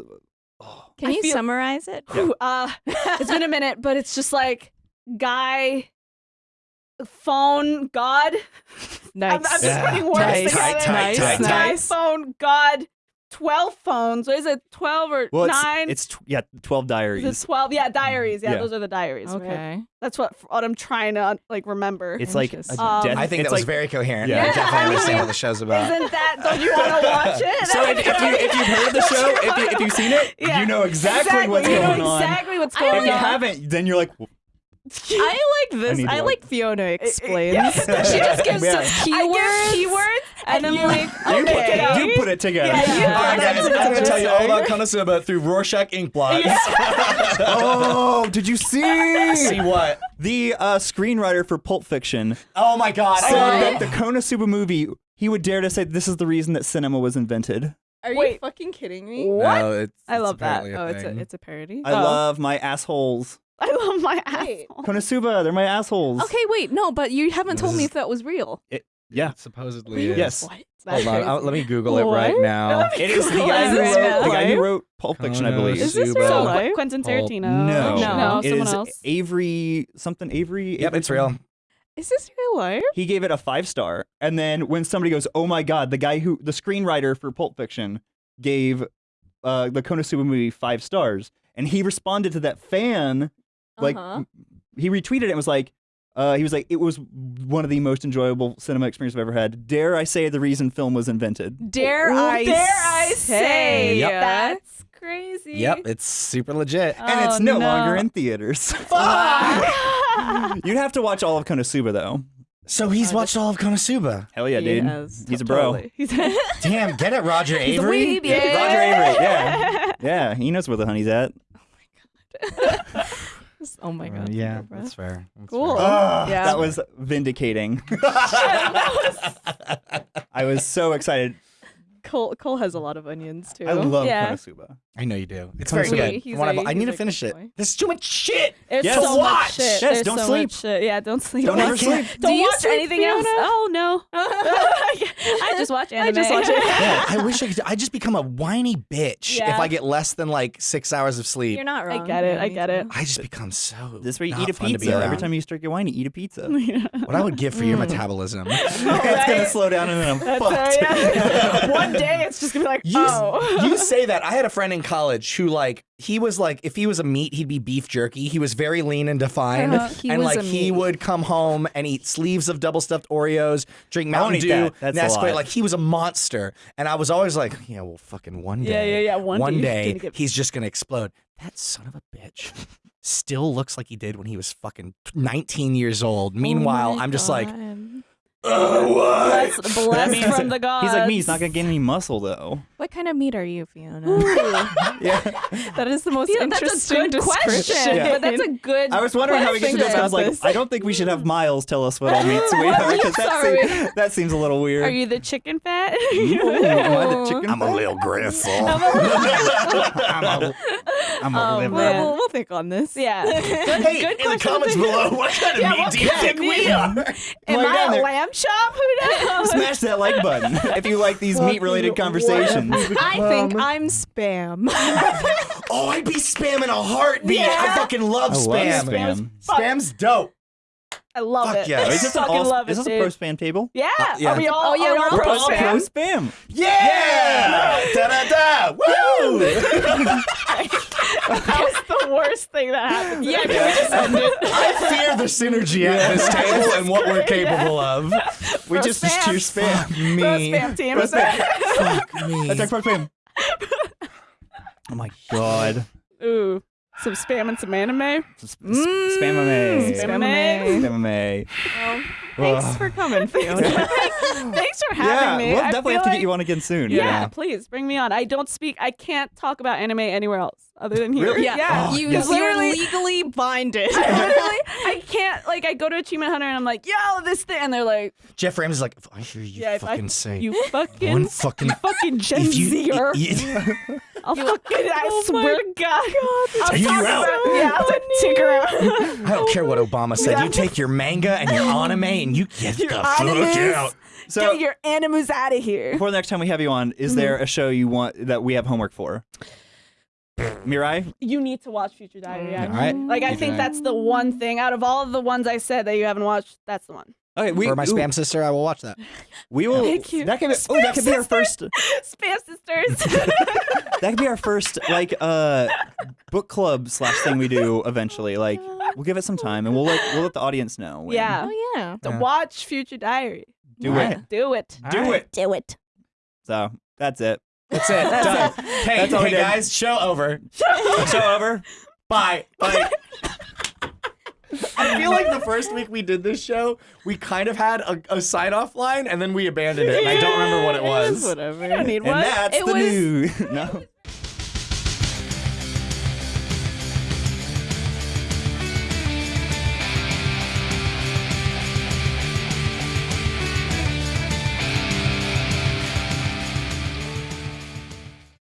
Can I you feel- summarize it? Whew, uh, it's been a minute, but it's just like guy, phone, God. Nice. I'm, I'm just Yeah. putting words Nice. together. Tight, tight, Nice, tight, Guy, nice. phone, God. Twelve phones. What is it? Twelve or Well, it's, nine? it's tw- yeah, twelve Is diaries. it twelve? Yeah, diaries. Yeah, Yeah. those are the diaries. right? Okay. That's what what I'm trying to like remember. It's like a Interesting. Um, death. I think it's that was like, very coherent. Yeah. I definitely I mean, understand what the show's about. Isn't that? Don't you want to watch it? So if, if you if you've heard the show, if, you, if you've seen it, Yeah. you know exactly, what's you know going on. Exactly what's I going If on. you haven't, then you're like, I like this. need to I like Fiona explains. yeah. she just gives Yeah. us I keywords. give keywords, and, then you- like you, okay. Okay. put, you put it together. Yeah, you Yeah. put All it right, guys. I'm gonna tell you all about Konosuba through Rorschach ink blots. oh, did you see? See what? The uh, screenwriter for Pulp Fiction Oh my god! said I that the Konosuba movie, he would dare to say this is the reason that cinema was invented. Are you fucking kidding me? What? No, it's, I it's love that. apparently Oh, it's a it's a parody. I Oh. love my assholes. I love my Wait. asshole. Konosuba, they're my assholes. Okay, wait, no, but you haven't told This me if that was real. Yeah. It supposedly is. Yes. What? That's Hold on. I'll- let me Google it right What? now. It is the Google guy who it wrote right now. the guy who wrote Pulp Fiction, I believe. Is this Konosuba. real So, life? Quentin Pulp- Tarantino. No, no, It someone is else. Avary something. Avary. Yep, Avary it's real. something. Is this real life? He gave it a five star, and then when somebody goes, "Oh my god," the guy who the screenwriter for Pulp Fiction gave uh, the Konosuba movie five stars, and he responded to that fan like Uh-huh. he retweeted it and was like. Uh, he was like, it was one of the most enjoyable cinema experience I've ever had. Dare I say the reason film was invented? Dare Ooh, I dare I say Yep. that's crazy. Yep, it's super legit. And it's Oh, no, no. longer in theaters. You'd have to watch all of Konosuba though. So he's Oh, watched all of Konosuba. Hell yeah, dude. Yes, He's a bro. totally. He's Damn, get it, Roger He's a Avary. weeb, Yeah, yeah. Roger Avary, yeah. Yeah, he knows where the honey's at. oh my Uh, god. yeah, that's fair. That's Cool. fair. Ah, Yeah. That was vindicating. I was so excited. Cole Cole has a lot of onions too. I love Yeah. Konosuba. I know you do. It's Konosuba. very good. He's One a- of- I need to finish it. boy. There's too much shit. There's Yes. so To much watch. shit. Yes, There's don't so sleep. shit. Yeah, don't sleep. Don't ever I can't. sleep. Don't Do you watch sleep, anything else. Oh no. I just watch anime. I just watch it. Yeah, I wish I could. I just become a whiny bitch Yeah. if I get less than like six hours of sleep. You're not right. I get it, I get it. I just become so. This is where you eat a fun to pizza. Every time you start your wine, you eat a pizza. What I would give for your Mm. metabolism. it's gonna slow down and then I'm That's fucked. One day it's just gonna be like, oh. you say that. I had a friend in college who like he was like if he was a meat he'd be beef jerky. He was very lean and defined, Uh-huh. And like he meat. would come home and eat sleeves of double stuffed Oreos, drink Mountain Dew, that. That's a Nesquik. Like he was a monster, and I was always like, yeah, well, fucking one day, yeah, yeah, yeah one day he's day get- he's just gonna explode. That son of a bitch. Still looks like he did when he was fucking 19 years old. Meanwhile, Oh I'm just like, God. oh, what? Blessed, blessed means from the gods. He's like me. He's not gonna gain any muscle though. What kind of meat are you, Fiona? Yeah. that is the most Yeah, that's a interesting good question. description. Yeah. But that's a good. I was wondering how we get to this. I was like, this. I don't think we should have Miles tell us what all meats we What are because that, are seems, that seems a little weird. Are you the chicken fat? Ooh, am I the chicken I'm a little gristle. I'm a, I'm a Oh, um, liver. We'll, man. we'll, we'll think on this. yeah. Good, Hey, good in the question. comments below, what kind of Yeah, meat do you kind of think we meat? are? Am While you're I down a there- lamb chop? Who knows? Smash that like button if you like these meat-related conversations. I think I'm spam. Oh, I'd be spamming a heartbeat. I fucking love I love spam. spam. Spam's dope. I love Fuck it. yeah. I Is this an fucking all, love is it, this a pro spam table? Yeah. Uh, yeah. Are we all? Oh, yeah, are we we're all We're pro all pro spam? spam. Yeah! da da da! Woo! That was the worst thing that happened. yeah, can we just end it? I fear the synergy at this table and what we're capable of. We Pro just spam. choose spam. Pro Me. spam team. Pro spam. Fuck me. That's our pro spam. Oh my god. Ooh, some spam and some anime. Sp- sp- Spamame. Mm, Spamame. Spamame. Well, thanks for coming, Fiona. Thanks for having Yeah, me. we'll I definitely have to like- get you on again soon. Yeah, please bring me on. I don't speak. I can't talk about anime anywhere else other than here. Really? yeah, Yeah. Oh, you, yes. you're Literally- legally binded. I literally, I can't. Like, I go to Achievement Hunter and I'm like, "Yo, this thing," and they're like, Geoff Ramsey's like, if I hear you "Yeah, if I, fucking say you fucking, one fucking. you fucking Gen If you, Zer, y- I'll fucking, I Oh swear to God, I'll Take you talk out. about- yeah, I'll like, take her out. I don't care what Obama said. Yeah. You take your manga and your anime and you get the fuck out. So Get your animus out of here. before the next time we have you on, is there a show you want that we have homework for? Mirai. You need to watch Future Diary. Mm. All right. Like I Future think Diary. that's the one thing out of all of the ones I said that you haven't watched. That's the one. Okay, we For my ooh, spam sister, I will watch that. We will. Thank you. That could be. Oh, that could be our first. Spam sisters. That could be our first like uh book club slash thing we do eventually. Like we'll give it some time and we'll let we'll let the audience know. when. yeah. Oh yeah. To Yeah. watch Future Diary. Do Yeah. it. Do it. All Do right. it. Do it. So that's it. That's it. Done. Hey, That's all we hey did. guys, show over. Show over. Bye. Bye. I feel like the first week we did this show, we kind of had a, a sign off line and then we abandoned it. And I don't remember what it was. Whatever. I don't need And one. that's It the was- new. no.